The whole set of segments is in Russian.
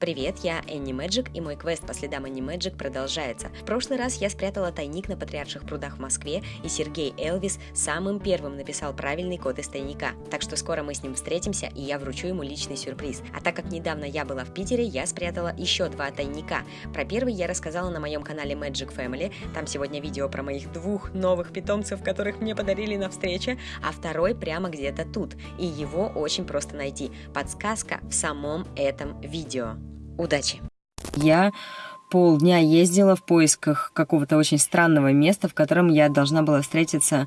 Привет, я Энни Мэджик, и мой квест по следам Энни Мэджик продолжается. В прошлый раз я спрятала тайник на Патриарших прудах в Москве, и Сергей Элвис самым первым написал правильный код из тайника. Так что скоро мы с ним встретимся, и я вручу ему личный сюрприз. А так как недавно я была в Питере, я спрятала еще два тайника. Про первый я рассказала на моем канале Magic Family, там сегодня видео про моих двух новых питомцев, которых мне подарили на встрече, а второй прямо где-то тут, и его очень просто найти. Подсказка в самом этом видео. Удачи! Я полдня ездила в поисках какого-то очень странного места, в котором я должна была встретиться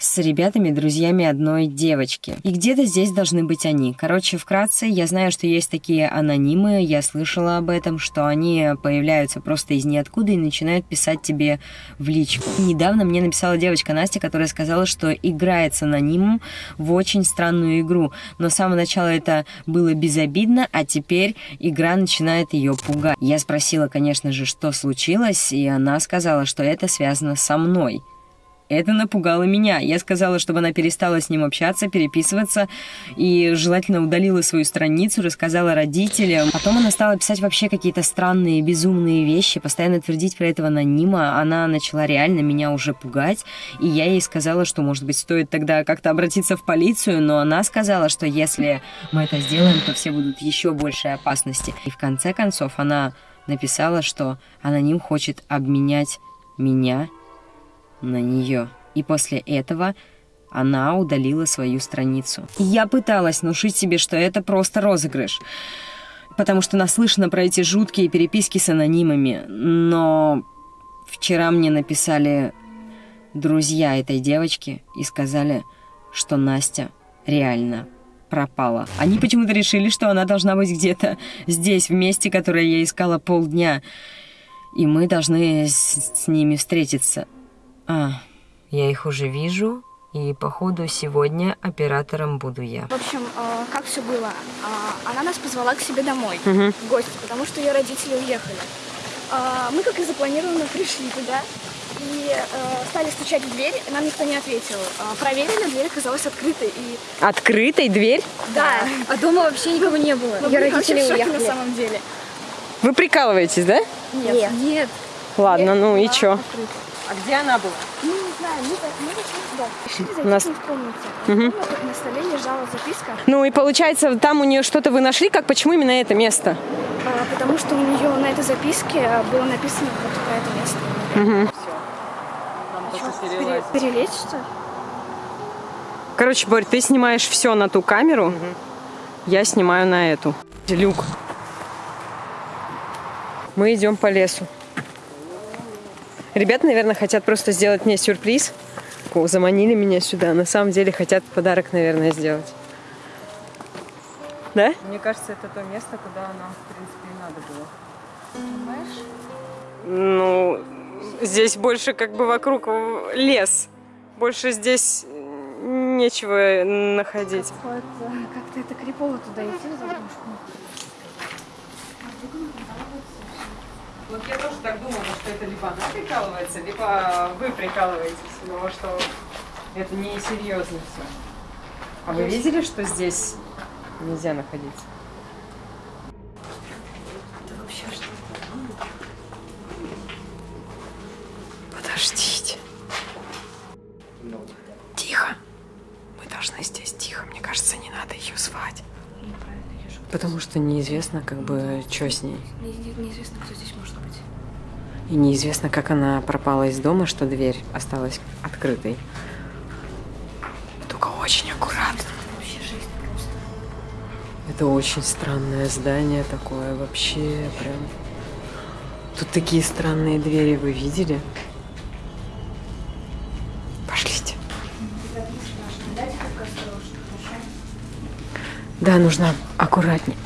с ребятами, друзьями одной девочки. И где-то здесь должны быть они. Короче, вкратце, я знаю, что есть такие анонимы, я слышала об этом, что они появляются просто из ниоткуда и начинают писать тебе в личку. Недавно мне написала девочка Настя, которая сказала, что играет с анонимом в очень странную игру. Но с самого начала это было безобидно, а теперь игра начинает ее пугать. Я спросила, конечно же, что случилось, и она сказала, что это связано со мной. Это напугало меня. Я сказала, чтобы она перестала с ним общаться, переписываться и желательно удалила свою страницу, рассказала родителям. Потом она стала писать вообще какие-то странные, безумные вещи, постоянно твердить про этого анонима. Она начала реально меня уже пугать, и я ей сказала, что, может быть, стоит тогда как-то обратиться в полицию, но она сказала, что если мы это сделаем, то все будут еще большей опасности. И в конце концов она написала, что аноним хочет обменять меня на нее. И после этого она удалила свою страницу. Я пыталась внушить себе, что это просто розыгрыш, потому что наслышана про эти жуткие переписки с анонимами. Но вчера мне написали друзья этой девочки и сказали, что Настя реально пропала. Они почему-то решили, что она должна быть где-то здесь, в месте, которое я искала полдня. И мы должны с, с ними встретиться. А, я их уже вижу, и походу сегодня оператором буду я. В общем, э, как все было? Э, она нас позвала к себе домой, угу. в гости, потому что ее родители уехали. Э, мы, как и запланировано, пришли туда и э, стали стучать в дверь, нам никто не ответил. Э, проверили, дверь оказалась открытой. И... Открытой дверь? Да. А дома вообще никого не было. Ее родители уехали. на самом деле. Вы прикалываетесь, да? Нет. Нет. Ладно, ну и чё? Открыта. А где она была? Ну, не знаю, мы, мы зашли туда. Решили зайти Нас... в комнате. Угу. На столе лежала записка. Ну и получается, там у нее что-то вы нашли, как почему именно это место? А, потому что у нее на этой записке было написано вот про это место. Угу. Пере, перелечь что Короче, Борь, ты снимаешь все на ту камеру, угу. я снимаю на эту. Люк. Мы идем по лесу. Ребята, наверное, хотят просто сделать мне сюрприз. Заманили меня сюда. На самом деле хотят подарок, наверное, сделать. Да? Мне кажется, это то место, куда нам, в принципе, и надо было. Думаешь? Ну, здесь больше как бы вокруг лес. Больше здесь нечего находить. Как-то это крипово туда идти, Вот я тоже так думала, что это либо она прикалывается, либо вы прикалываетесь, но что это не серьезно все. А вы видели, что здесь нельзя находиться? Это вообще что Подождите. Тихо. Мы должны здесь тихо. Мне кажется, не надо ее звать. Потому что неизвестно, как бы, что с ней. Не, не, неизвестно, кто здесь может быть. И неизвестно, как она пропала из дома, что дверь осталась открытой. Только очень аккуратно. Вообще жизнь просто. Это очень странное здание такое, вообще прям. Тут такие странные двери, вы видели? Пошлите. Да, нужно аккуратнее.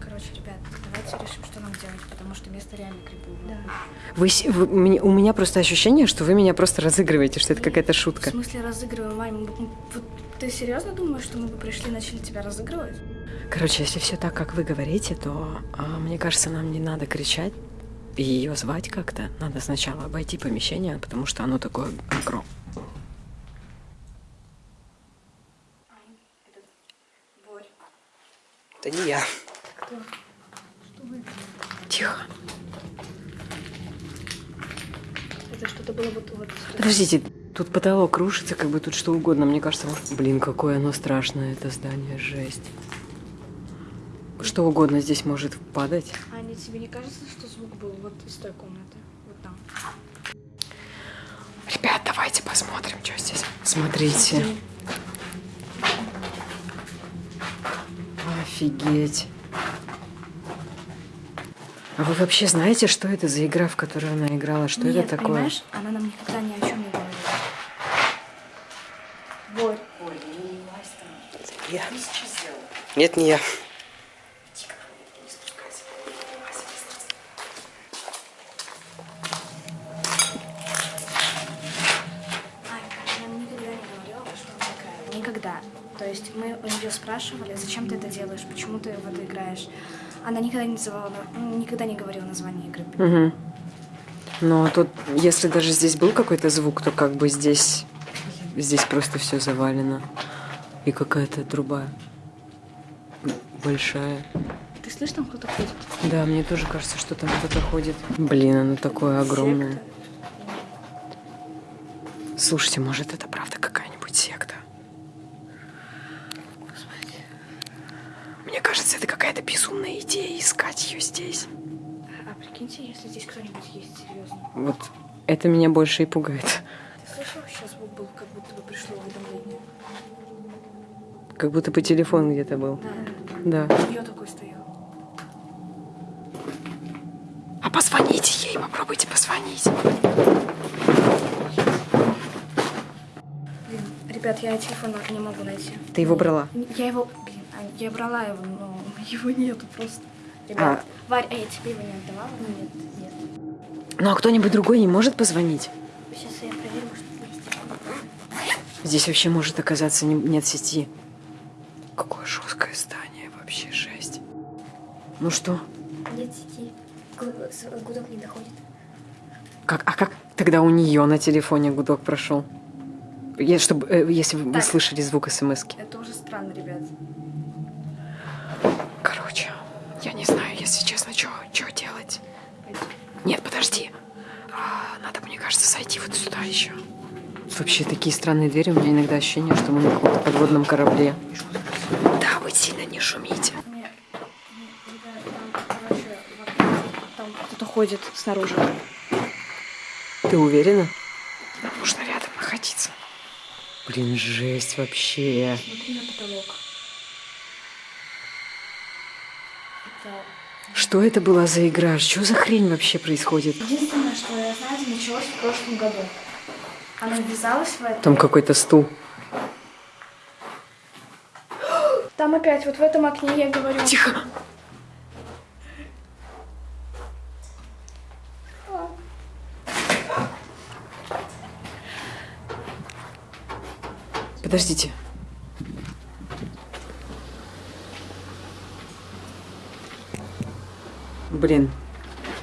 Короче, ребят, давайте решим, что нам делать, потому что место реально криповое. Да. Вы, вы, у меня просто ощущение, что вы меня просто разыгрываете, что это какая-то шутка. В смысле разыгрываем, Вань? Вот ты серьезно думаешь, что мы бы пришли и начали тебя разыгрывать? Короче, если все так, как вы говорите, то а, мне кажется, нам не надо кричать и ее звать как-то. Надо сначала обойти помещение, потому что оно такое огромное. Это не я. Тихо. Это что-то было вот... вот Подождите, тут потолок рушится, как бы тут что угодно. Мне кажется, может... Блин, какое оно страшное, это здание, жесть. Что угодно здесь может падать. Аня, тебе не кажется, что звук был вот из той комнаты? Вот там. Ребят, давайте посмотрим, что здесь. Смотрите. Офигеть. А вы вообще знаете, что это за игра, в которую она играла? Что Нет, это такое? понимаешь, она нам никогда ни о чем не говорила. Вот. Нет, не я. То есть мы у нее спрашивали, зачем ты это делаешь, почему ты в это играешь. Она никогда не называла, ну, никогда не говорила название игры. Угу. Но тут, если даже здесь был какой-то звук, то как бы здесь, здесь просто все завалено. И какая-то труба большая. Ты слышишь, там кто-то ходит? Да, мне тоже кажется, что там кто-то ходит. Блин, оно такое огромное. Секта? Слушайте, может, это правда какая-нибудь секта? Мне кажется, это какая-то безумная идея искать ее здесь. А прикиньте, если здесь кто-нибудь есть, серьезно. Вот это меня больше и пугает. Ты слышал, сейчас звук был, как будто бы пришло уведомление? Как будто по телефону где-то был. Да. Да. Я такой стоял. А позвоните ей, попробуйте позвонить. Блин, ребят, я телефон не могу найти. Ты его брала? Я его, блин, Ань, я брала его, но его нету просто. Ребят, Варь, а я тебе его не отдавала? Нет, нет. Ну а кто-нибудь другой не может позвонить? Сейчас я проверю, может, есть. Здесь вообще может оказаться не- нет сети. Какое жесткое здание, вообще жесть. Ну что? Нет сети. Гудок не доходит. Как, а как тогда у нее на телефоне гудок прошел? Я, чтобы, э, если вы Так. слышали звук смс -ки. Это уже странно, ребят. Подожди. А, надо, мне кажется, зайти вот сюда еще. Вообще такие странные двери. У меня иногда ощущение, что мы на каком-то подводном корабле. Да, вы сильно не шумите. Кто-то ходит снаружи. Ты уверена? Нужно рядом находиться. Блин, жесть вообще. Смотри на потолок. Это... Что это была за игра? Что за хрень вообще происходит? Единственное, что я знаю, началось в прошлом году. Она ввязалась в это. Там какой-то стул. Там опять, вот в этом окне я говорю. Тихо. Подождите. Блин,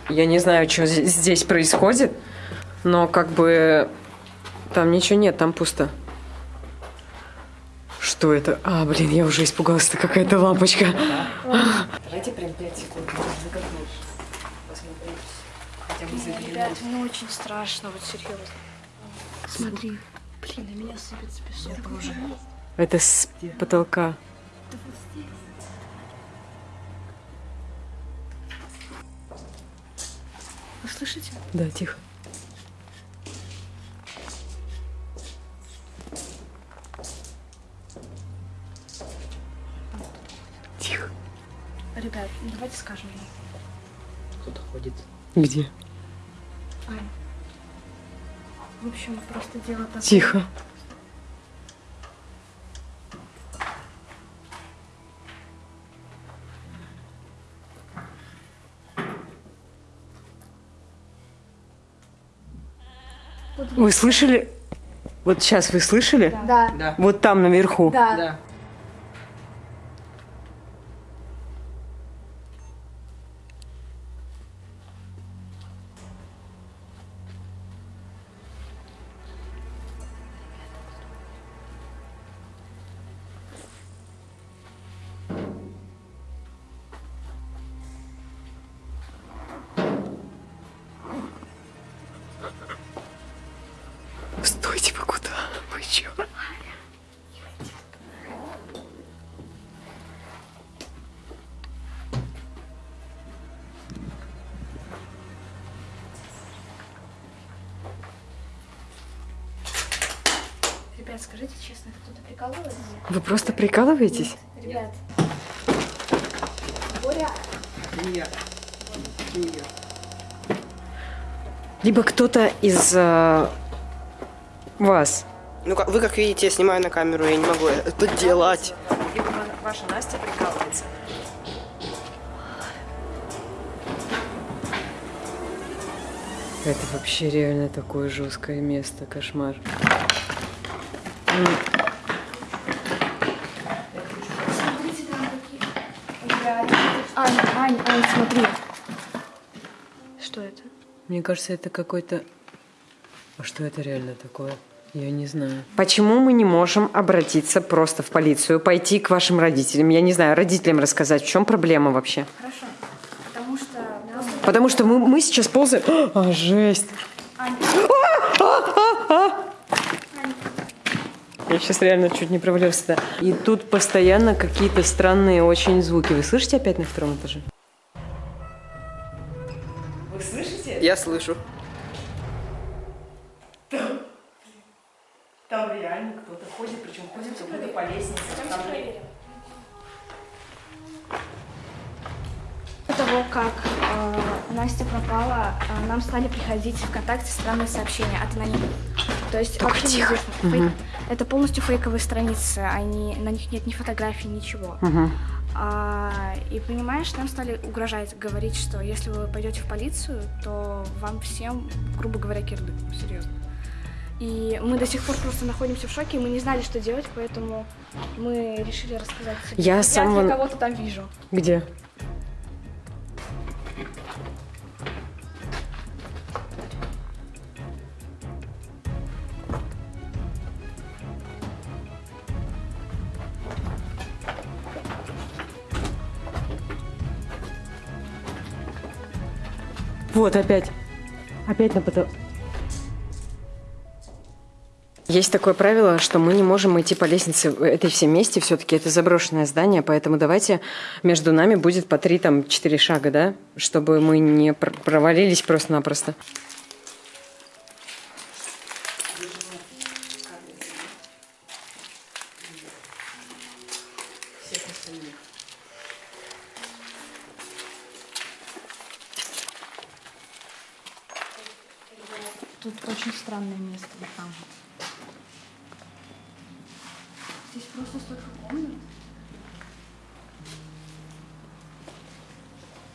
я не знаю, что здесь происходит, но как бы там ничего нет, там пусто. Что это? А, блин, я уже испугалась, это какая-то лампочка. Давайте прям 5 секунд. Хотя бы Ребят, мне очень страшно, вот серьезно. Смотри. Блин, на меня сыпется песок. Это с потолка. Вы слышите? Да, тихо. Тихо. Ребят, давайте скажем ей. Кто-то ходит. Где? Ань. В общем, просто дело такое. Тихо. Вы слышали? Вот сейчас вы слышали? Да. Да. Вот там наверху. Да. Да. Ребят, скажите честно, кто-то прикалывается? Вы просто прикалываетесь? Ребят. Боря, Либо кто-то из э, вас. Ну, как- вы как видите, я снимаю на камеру, я не могу это делать. Либо ваша Настя прикалывается. Это вообще реально такое жесткое место, кошмар. смотрите, там какие... Ребят. Ань, Ань, Ань, смотри. Что это? Мне кажется, это какой-то... А что это реально такое? Я не знаю. Почему мы не можем обратиться просто в полицию, пойти к вашим родителям? Я не знаю, родителям рассказать, в чем проблема вообще? Хорошо. Потому что просто... Потому что мы, мы сейчас ползаем... А, жесть! Ань, Я сейчас реально чуть не провалился. туда. И тут постоянно какие-то странные очень звуки. Вы слышите опять на втором этаже? Вы слышите? Я слышу. Там реально кто-то ходит, причем ходит как будто по лестнице. Там До того, как э, Настя пропала, э, нам стали приходить в ВКонтакте странные сообщения от анонимов. То есть вообще неизвестно. Фейк- Это полностью фейковые страницы, они, на них нет ни фотографий, ничего. А, и понимаешь, нам стали угрожать, говорить, что если вы пойдете в полицию, то вам всем, грубо говоря, кирдык, серьезно. И мы до сих пор просто находимся в шоке, мы не знали, что делать, поэтому мы решили рассказать. Я Я самого- кого-то там вижу. Где? Вот опять. Опять на потолок. Есть такое правило, что мы не можем идти по лестнице этой все месте. Все-таки это заброшенное здание, поэтому давайте между нами будет по три, там, четыре шага, да? Чтобы мы не пр- провалились просто-напросто.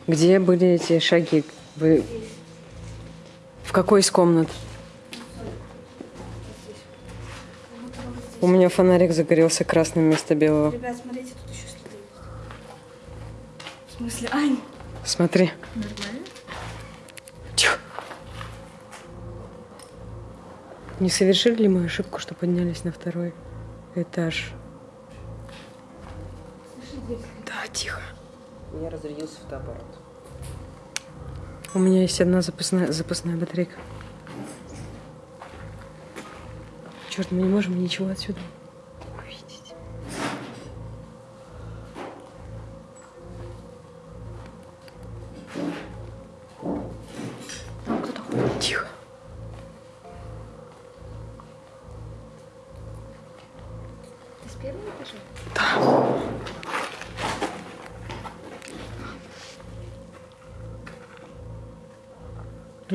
Где были эти шаги? Вы... В какой из комнат? У меня фонарик загорелся красным вместо белого. Ребят, смотрите, тут еще следы. В смысле, Ань? Смотри. Нормально? Тихо. Не совершили ли мы ошибку, что поднялись на второй этаж? Да, тихо. У меня разрядился фотоаппарат. У меня есть одна запасная, запасная батарейка. Черт, мы не можем ничего отсюда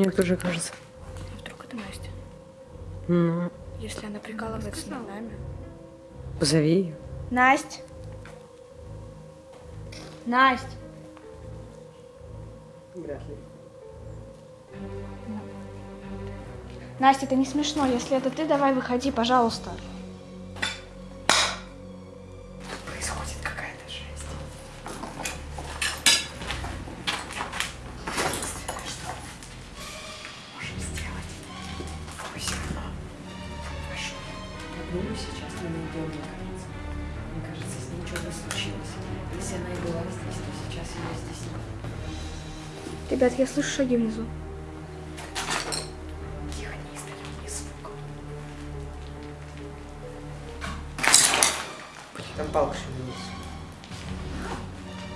Мне тоже кажется. Вдруг это Настя? Ну, Если она прикалывается над нами. позови ее. Настя! Настя! Вряд ли. Настя, это не смешно. Если это ты, давай выходи, пожалуйста. Слышу шаги внизу. Тихо, не издаем ни звука. Там палка шевелилась.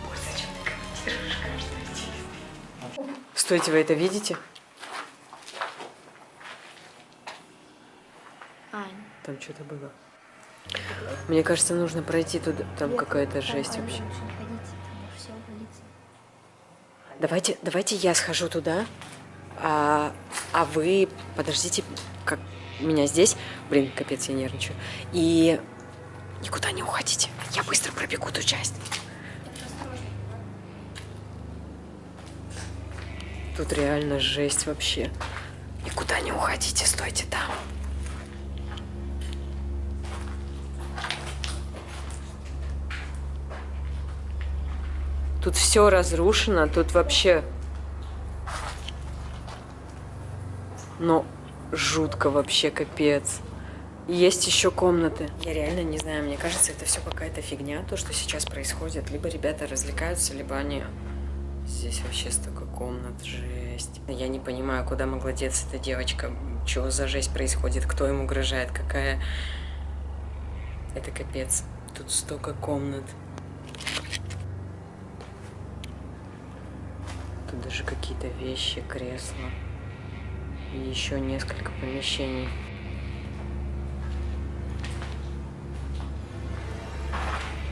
Ой, зачем ты комментируешь каждое действие? Стойте, вы это видите? Ань, Там что-то было. Мне кажется, нужно пройти туда. Там какая-то жесть вообще. Давайте, давайте я схожу туда, а, а вы подождите, как меня здесь. Блин, капец, я нервничаю. И никуда не уходите. Я быстро пробегу ту часть. Тут реально жесть вообще. Никуда не уходите, стойте там. Тут все разрушено, тут вообще... Ну, жутко вообще, капец. Есть еще комнаты. Я реально не знаю, мне кажется, это все какая-то фигня, то, что сейчас происходит. Либо ребята развлекаются, либо они... Здесь вообще столько комнат, жесть. Я не понимаю, куда могла деться эта девочка. Что за жесть происходит, кто им угрожает, какая... Это капец. Тут столько комнат. Даже какие-то вещи, кресла. И еще несколько помещений.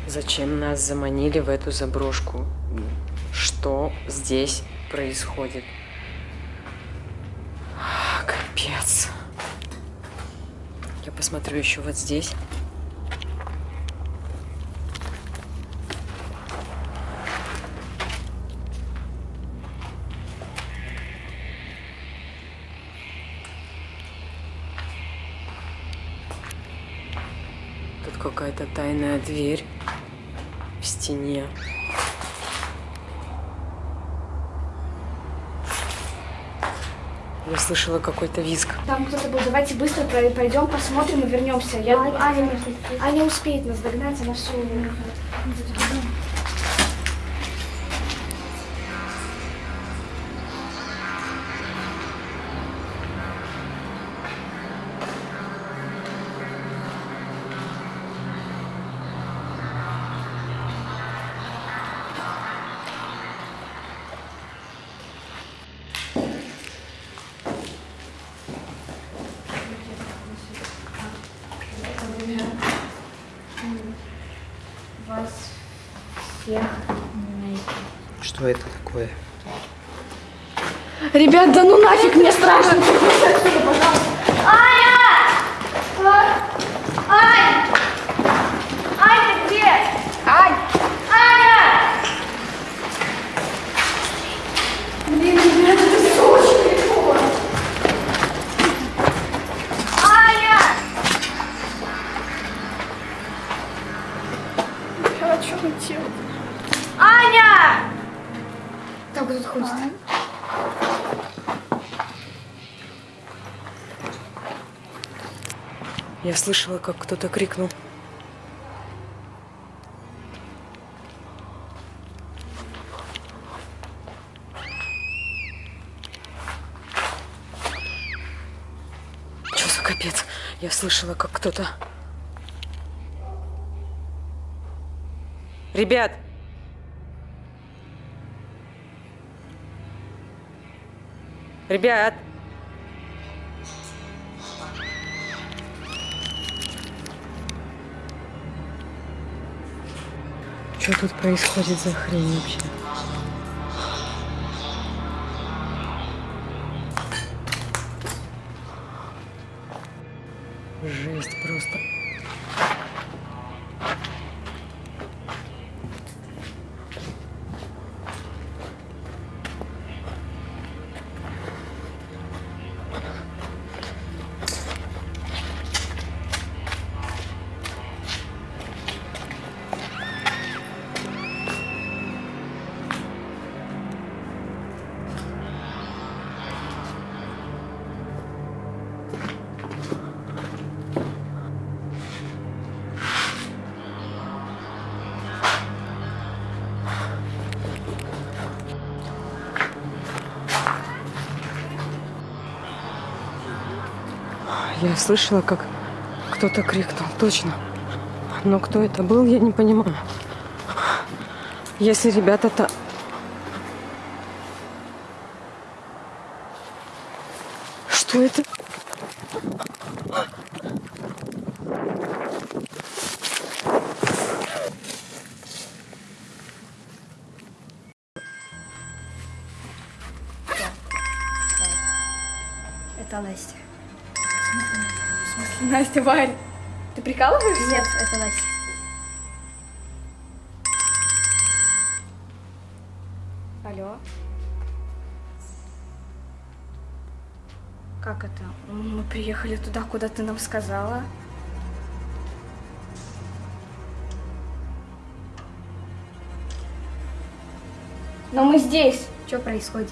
Зачем нас заманили в эту заброшку? Что здесь происходит? А, капец. Я посмотрю еще вот здесь. Тут какая-то тайная дверь в стене. Я слышала какой-то визг. Там кто-то был. Давайте быстро пойдем, посмотрим и вернемся. Я, Аня, Аня успеет нас догнать, она все. Всех Что это такое? Ребят, да ну нафиг, мне страшно. Аня! Ань! Аня, ты где? Ань! Аня! Блин, ребят, это все очень легко. Аня! А что он делает? Аня! Так, тут ходит? Я слышала, как кто-то крикнул. Что за капец? Я слышала, как кто-то... Ребят! Ребят! Что тут происходит за хрень вообще? Я слышала, как кто-то крикнул. Точно. Но кто это был, я не понимаю. Если ребята-то... Что это? Это Настя. Настя, Варя? Ты прикалываешься? Нет, это Настя. Алло. Как это? Мы приехали туда, куда ты нам сказала. Но мы здесь. Что происходит?